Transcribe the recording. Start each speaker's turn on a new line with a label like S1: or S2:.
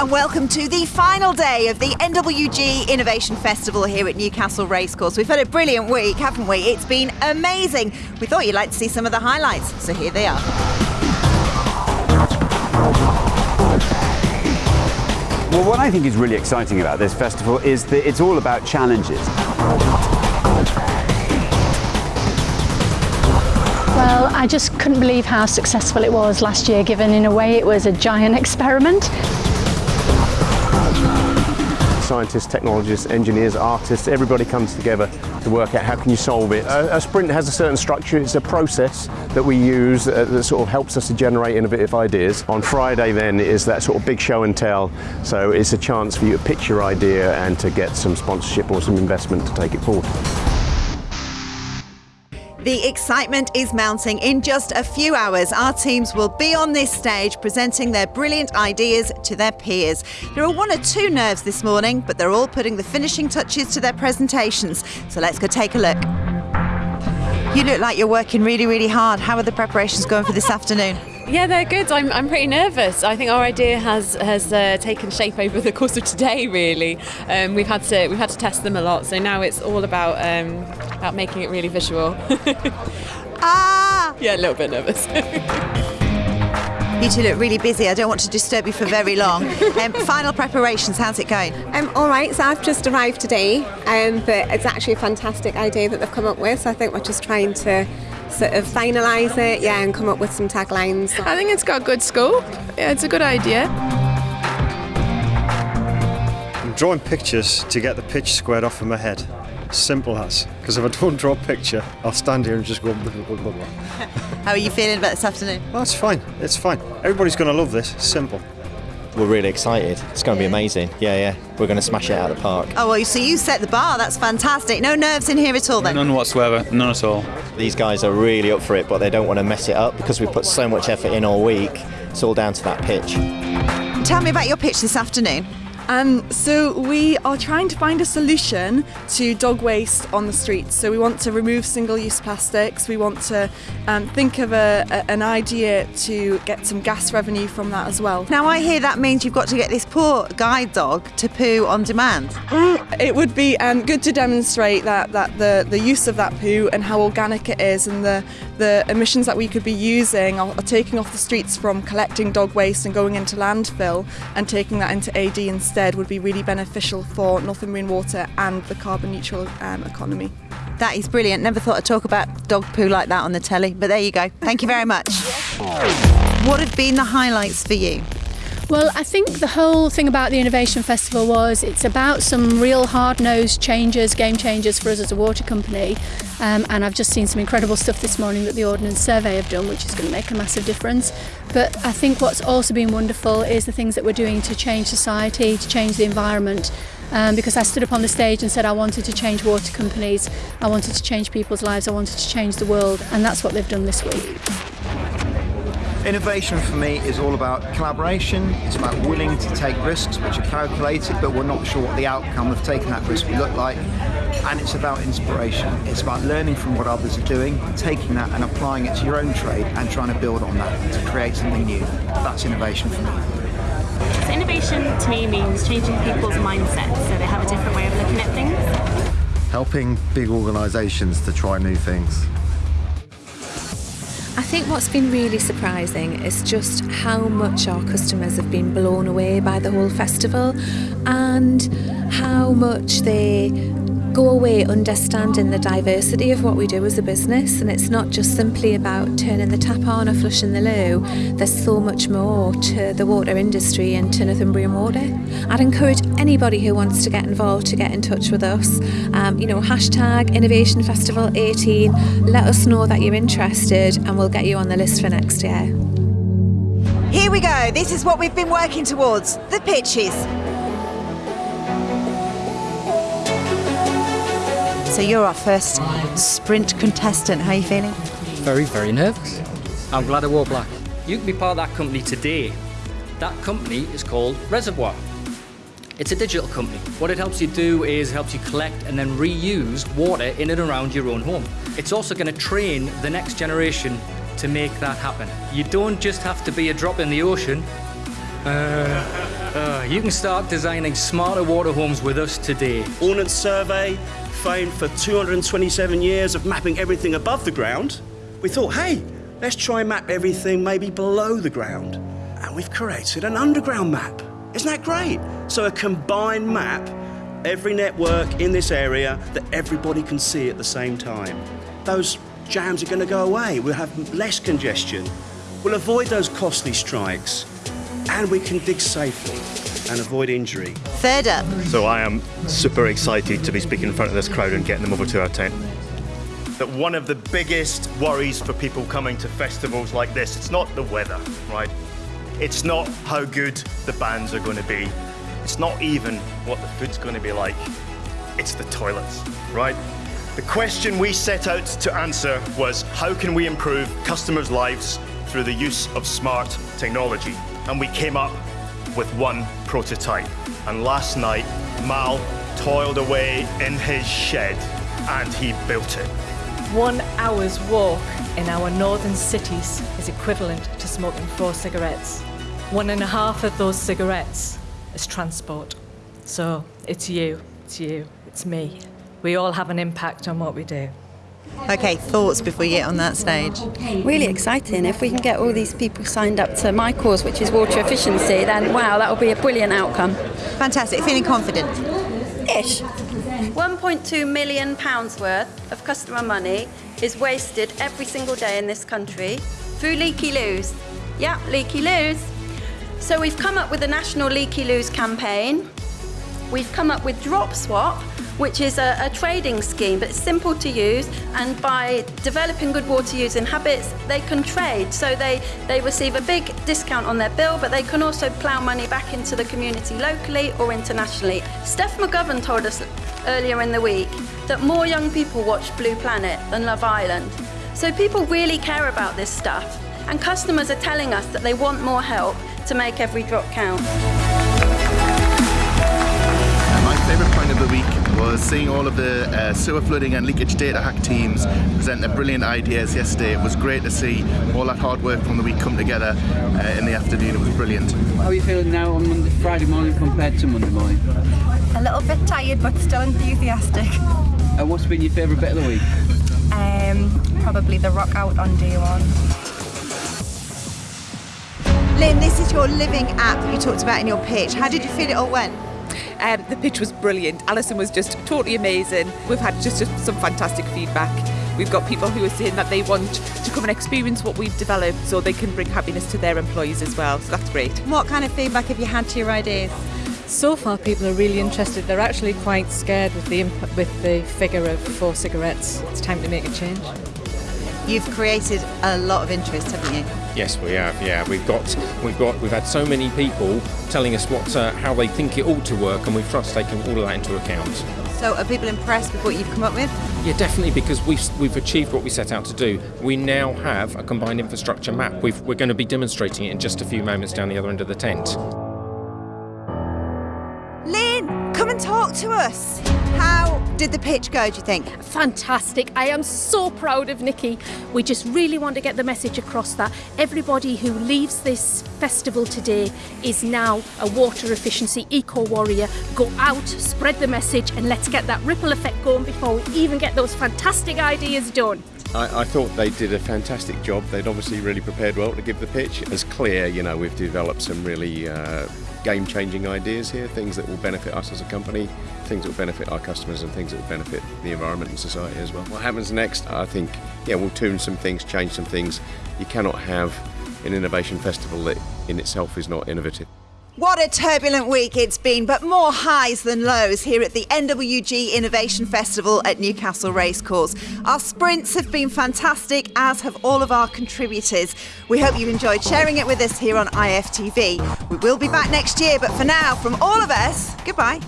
S1: and welcome to the final day of the NWG Innovation Festival here at Newcastle Racecourse. We've had a brilliant week, haven't we? It's been amazing. We thought you'd like to see some of the highlights, so here they are.
S2: Well, what I think is really exciting about this festival is that it's all about challenges.
S3: Well, I just couldn't believe how successful it was last year, given in a way it was a giant experiment.
S4: Scientists, technologists, engineers, artists, everybody comes together to work out how can you solve it. A, a sprint has a certain structure, it's a process that we use uh, that sort of helps us to generate innovative ideas. On Friday then is that sort of big show and tell, so it's a chance for you to pitch your idea and to get some sponsorship or some investment to take it forward.
S1: The excitement is mounting. In just a few hours, our teams will be on this stage presenting their brilliant ideas to their peers. There are one or two nerves this morning, but they're all putting the finishing touches to their presentations. So let's go take a look. You look like you're working really, really hard. How are the preparations going for this afternoon?
S5: Yeah, they're good. I'm, I'm pretty nervous. I think our idea has has uh, taken shape over the course of today. Really, um, we've had to we've had to test them a lot. So now it's all about um, about making it really visual.
S1: ah!
S5: Yeah, a little bit nervous.
S1: You two look really busy. I don't want to disturb you for very long. Um, final preparations, how's it going?
S6: Um, all right, so I've just arrived today, um, but it's actually a fantastic idea that they've come up with. So I think we're just trying to sort of finalise it, yeah, and come up with some taglines.
S7: I think it's got good scope. Yeah, it's a good idea.
S8: I'm drawing pictures to get the pitch squared off in my head. Simple as. Because if I don't draw a picture, I'll stand here and just go blah, blah, blah, blah.
S1: How are you feeling about this afternoon?
S8: Well, it's fine. It's fine. Everybody's going to love this. Simple.
S9: We're really excited. It's going to be amazing. Yeah, yeah. We're going to smash it out of the park.
S1: Oh, well, so you set the bar. That's fantastic. No nerves in here at all then?
S10: None whatsoever. None at all.
S9: These guys are really up for it, but they don't want to mess it up because we put so much effort in all week. It's all down to that pitch.
S1: Tell me about your pitch this afternoon.
S11: Um, so we are trying to find a solution to dog waste on the streets. So we want to remove single-use plastics. We want to um, think of a, a, an idea to get some gas revenue from that as well.
S1: Now I hear that means you've got to get this poor guide dog to poo on demand.
S11: It would be um, good to demonstrate that, that the, the use of that poo and how organic it is and the, the emissions that we could be using are, are taking off the streets from collecting dog waste and going into landfill and taking that into AD instead would be really beneficial for Northern Northumbrian Water and the carbon neutral um, economy.
S1: That is brilliant. Never thought I'd talk about dog poo like that on the telly, but there you go. Thank you very much. what have been the highlights for you?
S3: Well, I think the whole thing about the Innovation Festival was it's about some real hard-nosed changes, game changers for us as a water company. Um, and I've just seen some incredible stuff this morning that the Ordnance Survey have done, which is going to make a massive difference. But I think what's also been wonderful is the things that we're doing to change society, to change the environment. Um, because I stood up on the stage and said I wanted to change water companies, I wanted to change people's lives, I wanted to change the world, and that's what they've done this week.
S12: Innovation for me is all about collaboration. It's about willing to take risks which are calculated, but we're not sure what the outcome of taking that risk will look like. And it's about inspiration. It's about learning from what others are doing, taking that and applying it to your own trade and trying to build on that to create something new. That's innovation for me.
S13: So innovation to me means changing people's mindsets so they have a different way of looking at things.
S14: Helping big organisations to try new things.
S15: I think what's been really surprising is just how much our customers have been blown away by the whole festival and how much they go away understanding the diversity of what we do as a business. And it's not just simply about turning the tap on or flushing the loo. There's so much more to the water industry and to Northumbrian Water I'd encourage anybody who wants to get involved to get in touch with us um, you know hashtag innovation festival 18 let us know that you're interested and we'll get you on the list for next year
S1: here we go this is what we've been working towards the pitches So you're our first sprint contestant. How are you feeling?
S16: Very, very nervous. I'm glad I wore black. You can be part of that company today. That company is called Reservoir. It's a digital company. What it helps you do is helps you collect and then reuse water in and around your own home. It's also going to train the next generation to make that happen. You don't just have to be a drop in the ocean, Uh, uh, you can start designing smarter water homes with us today.
S10: Ordnance Survey, famed for 227 years of mapping everything above the ground. We thought, hey, let's try and map everything maybe below the ground. And we've created an underground map. Isn't that great? So a combined map, every network in this area that everybody can see at the same time. Those jams are going to go away. We'll have less congestion. We'll avoid those costly strikes. And we can dig safely and avoid injury.
S1: Third up.
S17: So I am super excited to be speaking in front of this crowd and getting them over to our tent. That one of the biggest worries for people coming to festivals like this, it's not the weather, right? It's not how good the bands are going to be. It's not even what the food's going to be like. It's the toilets, right? The question we set out to answer was how can we improve customers' lives through the use of smart technology? And we came up with one prototype. And last night, Mal toiled away in his shed and he built it.
S18: One hour's walk in our northern cities is equivalent to smoking four cigarettes. One and a half of those cigarettes is transport. So it's you, it's you, it's me. We all have an impact on what we do.
S1: Okay, thoughts before you get on that stage?
S19: Really exciting. If we can get all these people signed up to my cause, which is water efficiency, then wow, that will be a brilliant outcome.
S1: Fantastic. Feeling confident?
S19: Ish. 1.2 million pounds worth of customer money is wasted every single day in this country through leaky loos. Yeah, leaky loos. So we've come up with a national leaky loos campaign. We've come up with Drop Swap, which is a, a, trading scheme, but it's simple to use. And by developing good water using habits, they can trade. So they, they receive a big discount on their bill, but they can also plough money back into the community locally or internationally. Steph McGovern told us earlier in the week that more young people watch Blue Planet than Love Island. So people really care about this stuff. And customers are telling us that they want more help to make every drop count.
S20: My favourite point of the week was seeing all of the uh, sewer flooding and leakage data hack teams present their brilliant ideas yesterday. It was great to see all that hard work from the week come together uh, in the afternoon. It was brilliant.
S21: How are you feeling now on Monday, Friday morning compared to Monday morning?
S22: A little bit tired, but still enthusiastic.
S21: And what's been your favourite bit of the week?
S22: Um, probably the rock out on day one.
S1: Lynn, this is your living app that you talked about in your pitch. How did you feel it all went?
S23: Um, the pitch was brilliant. Alison was just totally amazing. We've had just, just some fantastic feedback. We've got people who are saying that they want to come and experience what we've developed so they can bring happiness to their employees as well. So that's great.
S1: What kind of feedback have you had to your ideas?
S24: So far, people are really interested. They're actually quite scared with the imp- with the figure of four cigarettes. It's time to make a change.
S1: You've created a lot of interest, haven't you?
S25: Yes, we have. Yeah, we've got we've got we've had so many people telling us what uh, how they think it ought to work, and we've tried to take all of that into account.
S1: So, are people impressed with what you've come up with?
S25: Yeah, definitely, because we've we've achieved what we set out to do. We now have a combined infrastructure map. we we're going to be demonstrating it in just a few moments down the other end of the tent.
S1: Lynn, come and talk to us. How did the pitch go, do you think?
S26: Fantastic. I am so proud of Nikki. We just really want to get the message across that everybody who leaves this festival today is now a water efficiency eco warrior. Go out, spread the message, and let's get that ripple effect going before we even get those fantastic ideas done.
S4: I, I, thought they did a fantastic job. They'd obviously really prepared well to give the pitch. It's clear, you know, we've developed some really uh, game changing ideas here, things that will benefit us as a company, things that will benefit our customers, and things that will benefit the environment and society as well. What happens next? I think, yeah, we'll tune some things, change some things. You cannot have an innovation festival that in itself is not innovative.
S1: What a turbulent week it's been, but more highs than lows here at the NWG Innovation Festival at Newcastle Racecourse. Our sprints have been fantastic, as have all of our contributors. We hope you've enjoyed sharing it with us here on IFTV. We will be back next year, but for now, from all of us, goodbye.